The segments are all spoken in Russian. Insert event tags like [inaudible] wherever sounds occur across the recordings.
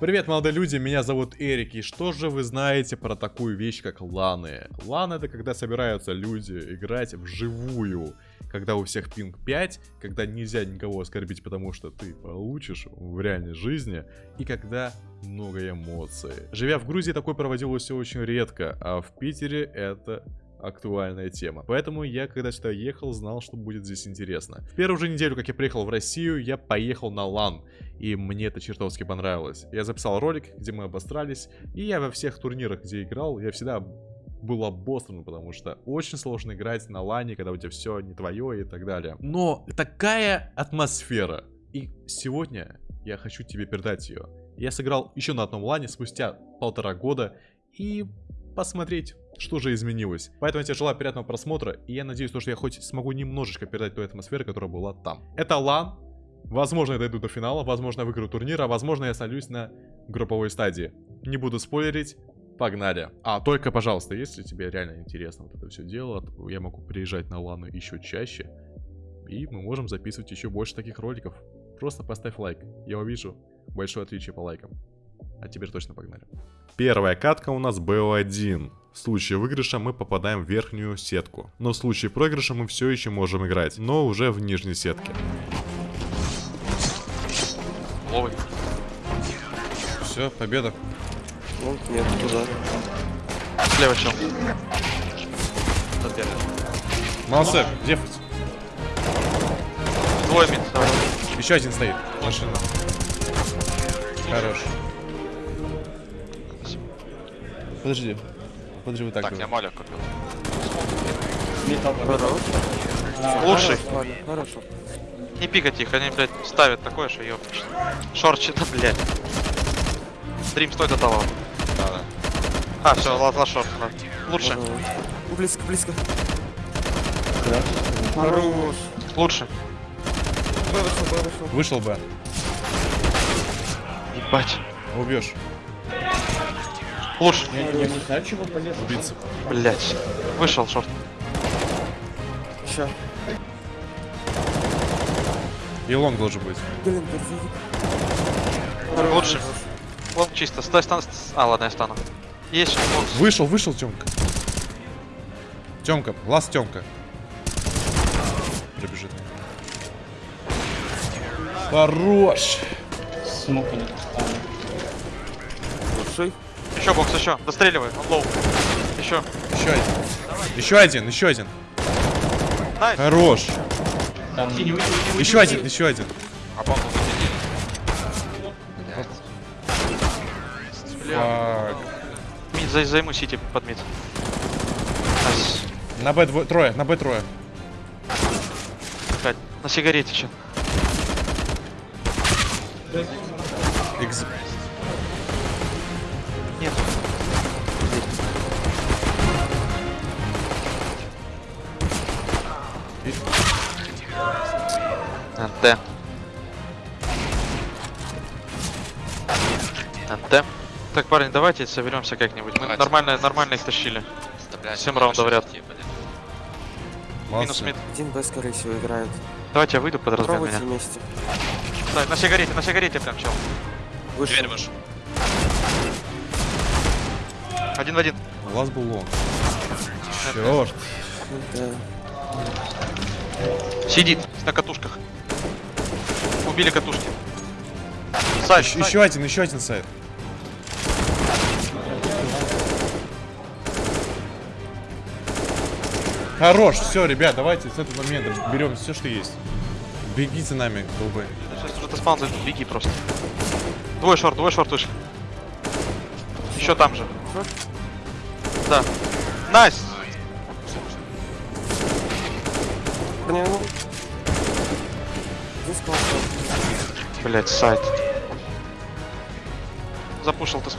Привет, молодые люди, меня зовут Эрик, и что же вы знаете про такую вещь, как ланы? Лан это когда собираются люди играть вживую, когда у всех пинг 5, когда нельзя никого оскорбить, потому что ты получишь в реальной жизни, и когда много эмоций. Живя в Грузии, такое проводилось очень редко, а в Питере это актуальная тема. Поэтому я, когда сюда ехал, знал, что будет здесь интересно. В первую же неделю, как я приехал в Россию, я поехал на лан. И мне это чертовски понравилось. Я записал ролик, где мы обострались. И я во всех турнирах, где играл, я всегда был обостран, потому что очень сложно играть на лане, когда у тебя все не твое и так далее. Но такая атмосфера. И сегодня я хочу тебе передать ее. Я сыграл еще на одном лане спустя полтора года и посмотреть, что же изменилось. Поэтому я тебе желаю приятного просмотра, и я надеюсь, что я хоть смогу немножечко передать той атмосферы, которая была там. Это лан, возможно я дойду до финала, возможно я выиграю турнир, а возможно я остановлюсь на групповой стадии. Не буду спойлерить, погнали. А, только, пожалуйста, если тебе реально интересно вот это все дело, я могу приезжать на ланы еще чаще, и мы можем записывать еще больше таких роликов. Просто поставь лайк, я увижу большое отличие по лайкам. А теперь точно погнали. Первая катка у нас БО1. В случае выигрыша мы попадаем в верхнюю сетку. Но в случае проигрыша мы все еще можем играть, но уже в нижней сетке. Ловый. Все, победа. Ну, нет, туда. Слева чел. Молодцы, дефать. Двое мид. Еще один стоит. Машина. Хорош. Подожди. Подожди, вот так. Так, давай. я маля купил. Лучший. Ладно, хорошо. Не пикать их, они, блядь, ставят такое, что ёпнешь. Шорт что-то, блядь. Стрим стой до того. Да, да. А, все, лазла шорт. Лучше. Ну, Близко, близко. Хорош. лучше. Вышел, вышел. Вышел бы. Ебать. Убьешь. Лучше. Убийца. Блядь. Вышел шорт. Ща. И лонг должен быть. Блин, держи. Лучше. Лонг чисто. Стой, стан. А, ладно, я стану. Есть еще бокс. Вышел, вышел, Тёмка. Тёмка, лаз Тёмка. Пробежит. Хорош. Лучший. Еще бокс, еще. Достреливай, он low. Еще. Еще один. Еще один, еще один. Nice. Хорош. Еще один, еще один. А бомбу Fuck. Mid, зай- займу CT под mid. Nice. На Б двое, трое, на Б трое. Блядь, на сигарете че. Экз- Нет. НТ. НТ. Так, парни, давайте соберемся как-нибудь. Мы Давайте. нормально, нормально их тащили. Ну, раундов ряд. Минус мид. Один Б, скорее всего, играет. Давайте я выйду под размен меня. вместе. Да, на сигарете, на сигарете прям чел. Вышел. Дверь вышел. Один в один. Лаз был лонг. Черт. Сидит на катушках. Убили катушки. Сайт, Еще, сайт. еще один, еще один сайт. Хорош, все, ребят, давайте с этого момента берем все, что есть. Беги за нами, голубой. Сейчас уже ты spawn зайдут, беги просто. Двое short, двое short вышли. Еще там же. Да. Nice! Блять, сайт. Запушил ты.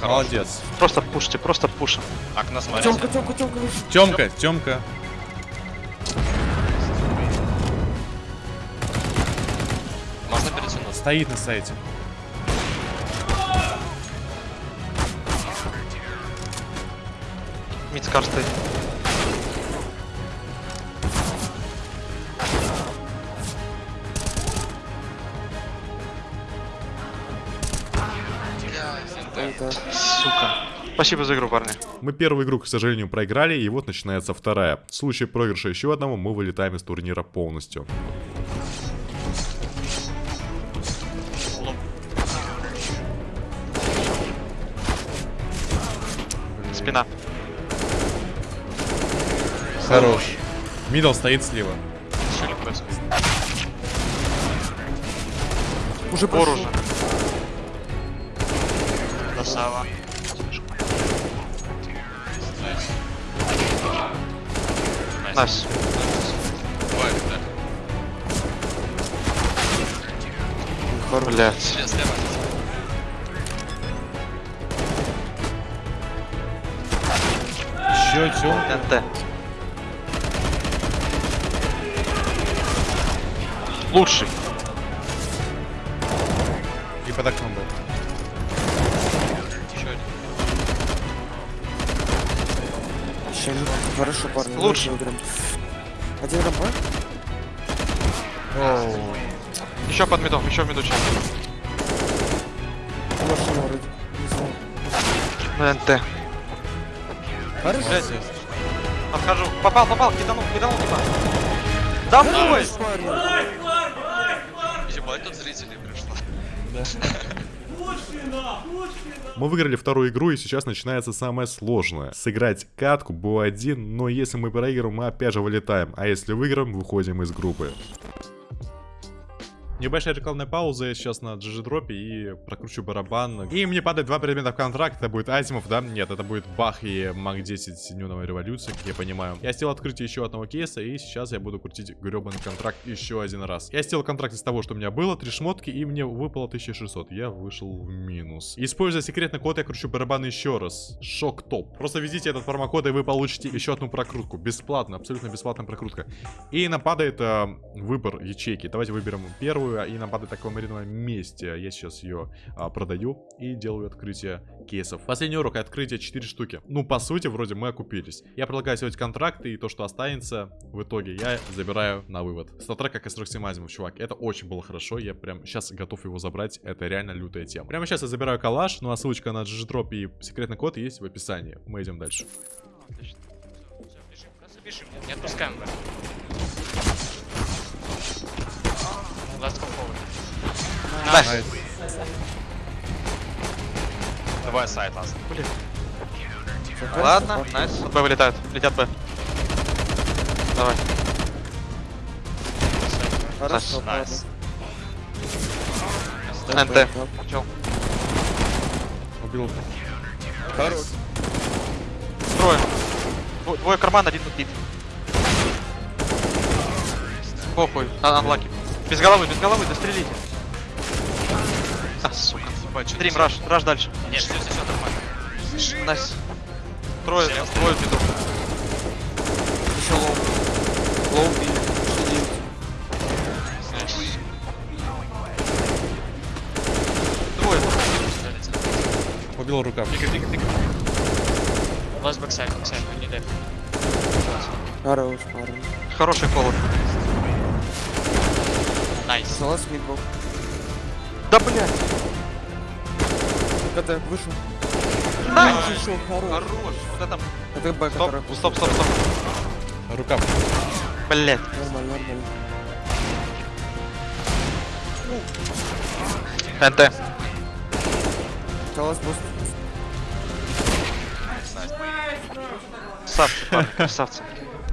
Хорош. Молодец. Просто пушьте, просто пушим. Окна смотрите. Тёмка, Тёмка, Тёмка, вышел. Темка, Темка. стоит на сайте. Мидскар стоит. Это... Сука. Спасибо за игру, парни. Мы первую игру, к сожалению, проиграли, и вот начинается вторая. В случае проигрыша еще одного мы вылетаем из турнира полностью. Спина. Хорош. Мидл стоит слева. Происходит. Уже пошел. уже. Красава. Да. Блять. Сейчас слева. Еще тем. НТ. Лучший. И под окном был. Еще один. Еще один. Хорошо, парни. Выиграем. Один рампа? Еще под медом, еще в меду чел. Машина вроде. Не знаю. НТ. Хорошо. Отхожу. Попал, попал, киданул, киданул туда. Домой! Ебать, тут зрителей пришло. Мы выиграли вторую игру, и сейчас начинается самое сложное. Сыграть катку БО1, но если мы проиграем, мы опять же вылетаем. А если выиграем, выходим из группы. Небольшая рекламная пауза, я сейчас на GG дропе и прокручу барабан. И мне падает два предмета в контракт, это будет Азимов, да? Нет, это будет Бах и Маг 10 Нюновой революции, как я понимаю. Я сделал открытие еще одного кейса, и сейчас я буду крутить гребаный контракт еще один раз. Я сделал контракт из того, что у меня было, три шмотки, и мне выпало 1600. Я вышел в минус. Используя секретный код, я кручу барабан еще раз. Шок топ. Просто введите этот промокод, и вы получите еще одну прокрутку. Бесплатно, абсолютно бесплатная прокрутка. И нам падает э, выбор ячейки. Давайте выберем первую, и нам падает такое мариновое месте. Я сейчас ее а, продаю и делаю открытие кейсов. Последний урок открытие 4 штуки. Ну, по сути, вроде мы окупились. Я предлагаю сделать контракты, и то, что останется, в итоге я забираю на вывод. Статрек как S47 Азимов, чувак. Это очень было хорошо. Я прям сейчас готов его забрать. Это реально лютая тема. Прямо сейчас я забираю калаш. Ну, а ссылочка на GGDrop и секретный код есть в описании. Мы идем дальше. Бежим, бежим. Не- отпускаем б. Nice. Давай site last. Ладно, nice. От Б вылетают. Летят Б. Давай. Хорошо, Nice. NT. Чел. Убил. Хорош. Трое. Дво- Двое карман, один тут бит. Похуй. Анлаки. Без головы, без головы, дострелите. А, сука. Стрим, раш, раш дальше. Нет, все, все, все нормально. Найс. Трое, Слева. двое в виду. Еще лоу. Лоу и сидит. Двое. Убил рука. Last backside, backside, we need it. Хорош, парни. Хороший холод. Найс. Салас мидбол. Да блядь. КТ, вышел. Хорош. Хорош. Вот это. Это Б, Стоп, который... стоп, стоп, стоп. Рука. Блядь. Нормально, нормально. NT. Салас boost. Красавцы, парни, красавцы.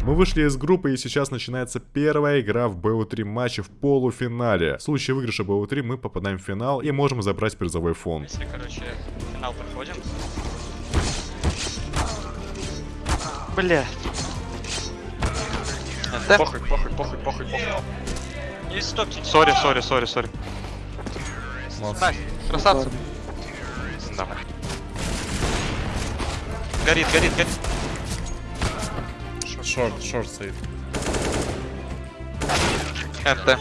Мы вышли из группы и сейчас начинается первая игра в BO3 матче в полуфинале. В случае выигрыша BO3 мы попадаем в финал и можем забрать призовой фонд. Если, короче, финал проходим, Блядь. NT. похуй, похуй, похуй, похуй, похуй. Не стопьте. Sorry, sorry, sorry, sorry. Красавцы. Давай. Горит, горит, горит. Шорт, шорт стоит. Лоу.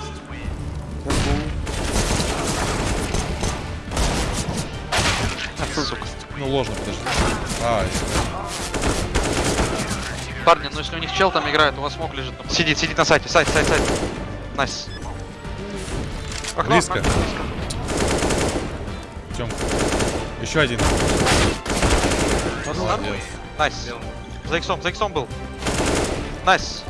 Сука. Ну, ложно, подожди. А, Парни, ну если у них чел там играет, у вас смог лежит. на- Сидит, сидит на сайте, сайт, сайт, сайт. Найс. Окно, Близко. окно. Тём. Еще один. Молодец. Найс. За иксом, за иксом был. Найс.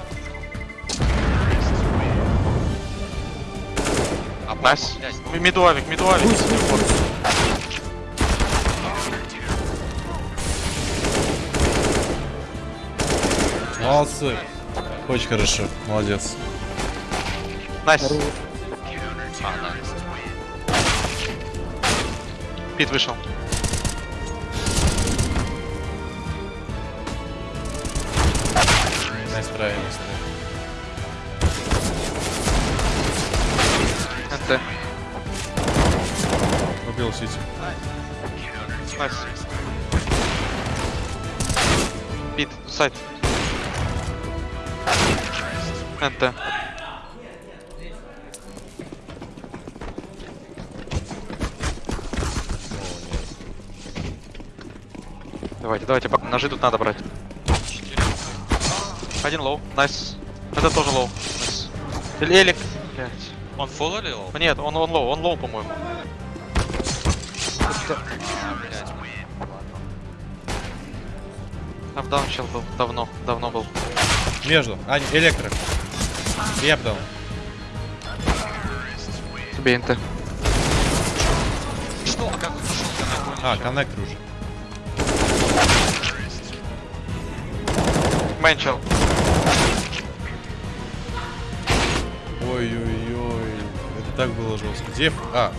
Найс. блядь. М- Мидуавик, мидуавик. Молодцы. Очень хорошо. Молодец. Nice. Да. Pit вышел. Nice try. NT. Убил CT. Nice. Pit, site. NT. Давайте, давайте, ножи тут надо брать. Один low, nice. Это тоже low. Nice. Элик. Блять. Он full или low? Нет, он, он low, он low, по-моему. А. Апдаун чел был. Давно, давно был. Между. А, не, электро. И апдаун. Тебе. Что? А как он пошел? Я. А, коннектор уже. Мейн чел. Ой-ой-ой. Это так было жестко. Деф. А,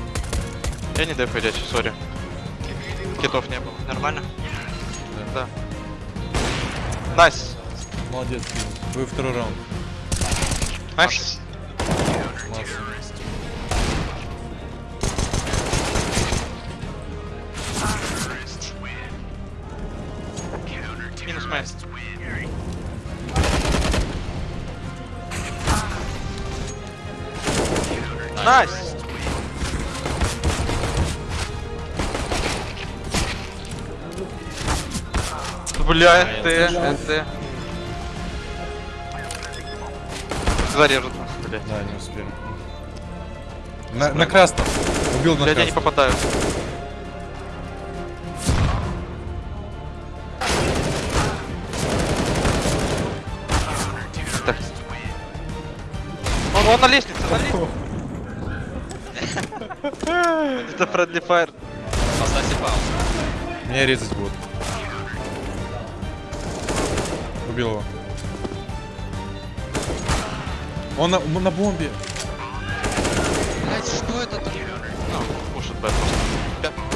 Я не деф идете, сори. Kit ов не было. Нормально? Да. Nice. молодец, Ким. Вы второй раунд. Nice. Молодцы. Nice. Бля, NT, NT. Зарежут. Блять. Да, не успели. На, на красном. Убил на Блять, я не красном. попадаю. Так. Он, он на лестнице, на лестнице. [laughs] Это Friendly Fire. Поставьте паузу. Меня резать будут. Убил его. Он на, на бомбе. Блядь, что это? Ну, пушит Б просто.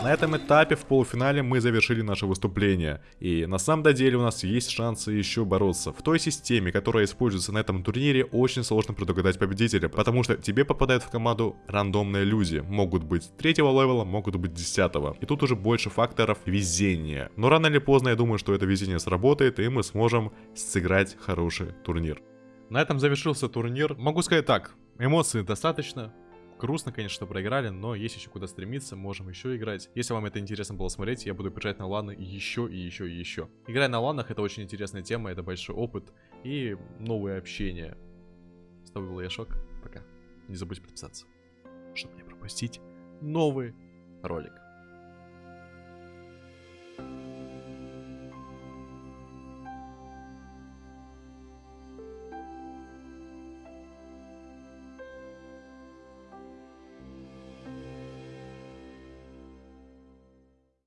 На этом этапе в полуфинале мы завершили наше выступление. И на самом деле у нас есть шансы еще бороться. В той системе, которая используется на этом турнире, очень сложно предугадать победителя, потому что тебе попадают в команду рандомные люди. Могут быть третьего левела, могут быть десятого. И тут уже больше факторов везения. Но рано или поздно я думаю, что это везение сработает, и мы сможем сыграть хороший турнир. На этом завершился турнир. Могу сказать так, эмоций достаточно. Грустно, конечно, что проиграли, но есть еще куда стремиться, можем еще играть. Если вам это интересно было смотреть, я буду бежать на ланы еще и еще и еще. Играя на ланах это очень интересная тема, это большой опыт и новое общение. С тобой был Яшок, пока. Не забудь подписаться, чтобы не пропустить новый ролик.